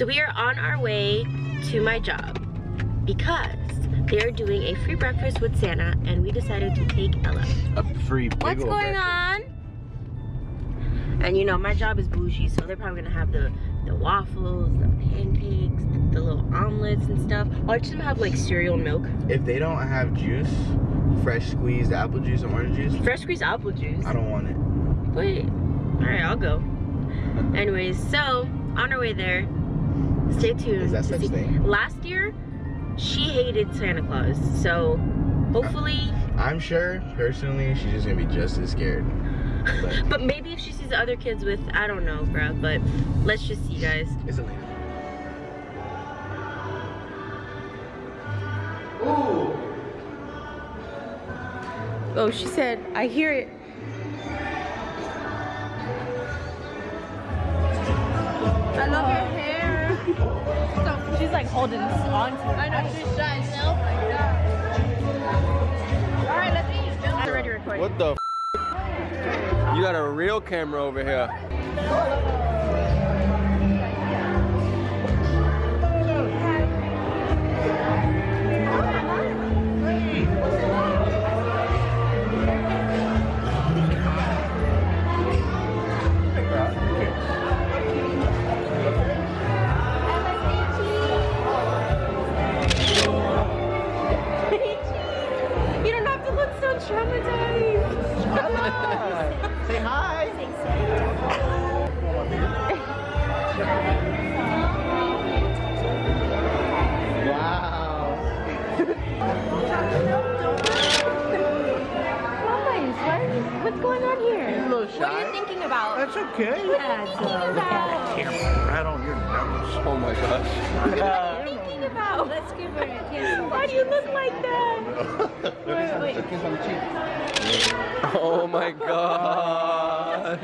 So we are on our way to my job because they're doing a free breakfast with Santa and we decided to take Ella. A free big What's old going breakfast. on? And you know, my job is bougie, so they're probably gonna have the, the waffles, the pancakes, the, the little omelets and stuff. Watch them have like cereal milk. If they don't have juice, fresh squeezed apple juice and orange juice, Fresh squeezed apple juice. I don't want it. Wait. Alright, I'll go. Anyways, so on our way there, stay tuned. Is that such thing? Last year, she hated Santa Claus, so hopefully, I'm sure, personally, she's just gonna be just as scared. But but maybe if she sees other kids with, I don't know, bruh, but let's just see, guys. it's a lady. Ooh. Oh, she said, I hear it. She's like holding on to I know she's trying to self like that. All right, let's eat. I'm already recording. What the? F you got a real camera over here. So traumatized. Say hi. wow. Guys, what- what's going on here? A little What are you shy. thinking about? That's okay. That's about. Camera right on your nose. Oh my gosh. thinking about? Let's give her a kiss. Why do you look like that? wait, wait. Oh my gosh.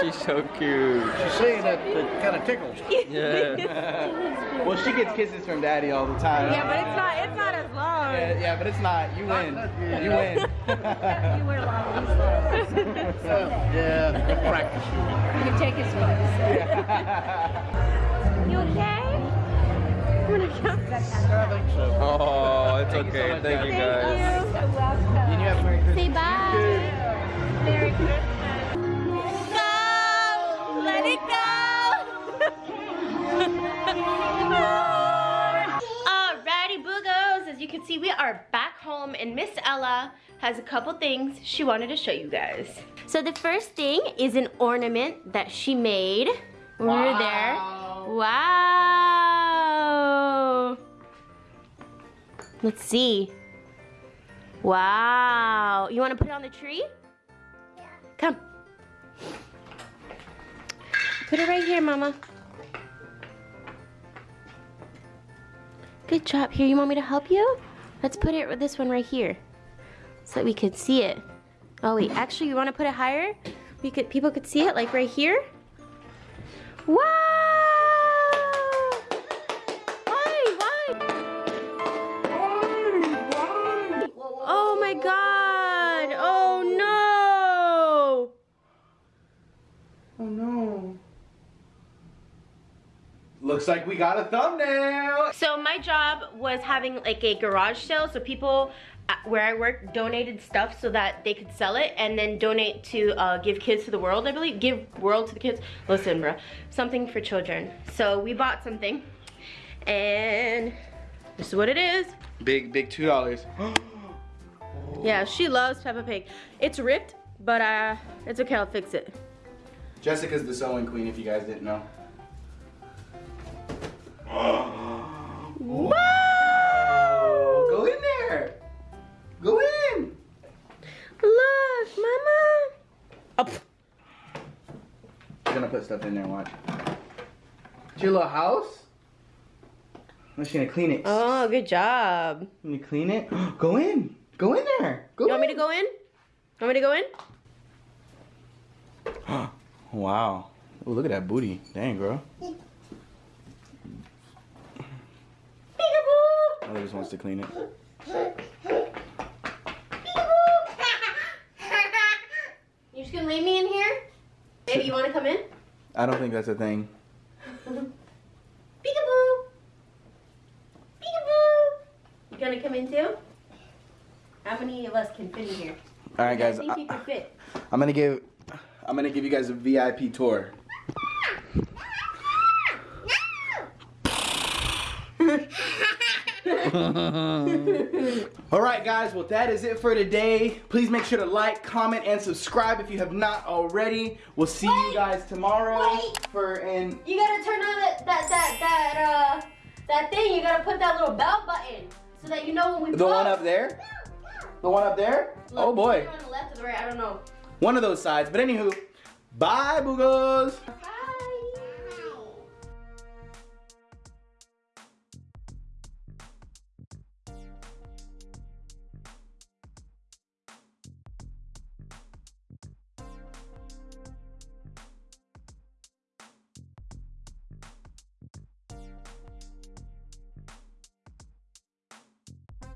She's so cute. She's saying that it kind of tickles. Yeah. Well, she gets kisses from daddy all the time. Yeah, but it's not. It's not as long. Yeah, yeah, but it's not. You win. You win. You wear long sleeves. Yeah, practice. You can take his You okay? You wanna come? I. Oh, it's Thank you so okay. Thank you guys. guys. You have a Merry Christmas. Say bye. Merry Christmas. Go! Let it go! Alrighty, boogos. As you can see, we are back home, and Miss Ella has a couple things she wanted to show you guys. So the first thing is an ornament that she made when we were there. Wow! Let's see. Wow. You want to put it on the tree? Yeah. Come. Put it right here, Mama. Good job. Here, you want me to help you? Let's put it with this one right here so that we could see it. Oh wait, actually, you want to put it higher? We could people could see it like right here. Wow! Looks like we got a thumbnail. So my job was having like a garage sale, so people uh, where I work donated stuff so that they could sell it and then donate to uh, give kids to the world, I believe. Give world to the kids. Listen, bro, something for children. So we bought something, and this is what it is. Big, big two dollars. Yeah, she loves Peppa Pig. It's ripped, but uh, it's okay. I'll fix it. Jessica's the sewing queen, if you guys didn't know. Put stuff in there. Watch. It's your little house. I'm just gonna clean it. oh, good job. Let me clean it. Go in. Go in there. Go You want me to go in? Want me to go in? Wow. Oh, look at that booty. Dang, girl. Peekaboo! Just wants to clean it. You just gonna leave me in here? Baby, you wanna come in? I don't think that's a thing. Peekaboo! Peekaboo! You gonna come in too? How many of us can fit in here? All right, guys. I think I, you can fit. I'm gonna give. I'm gonna give you guys a VIP tour. All right, guys. Well, that is it for today. Please make sure to like, comment, and subscribe if you have not already. We'll see you guys tomorrow Wait. for an. You gotta turn on that that that that uh that thing. You gotta put that little bell button so that you know when we The blow. one up there. The one up there. Look, oh boy. On the left or the right, I don't know. One of those sides. But anywho, bye, boogos.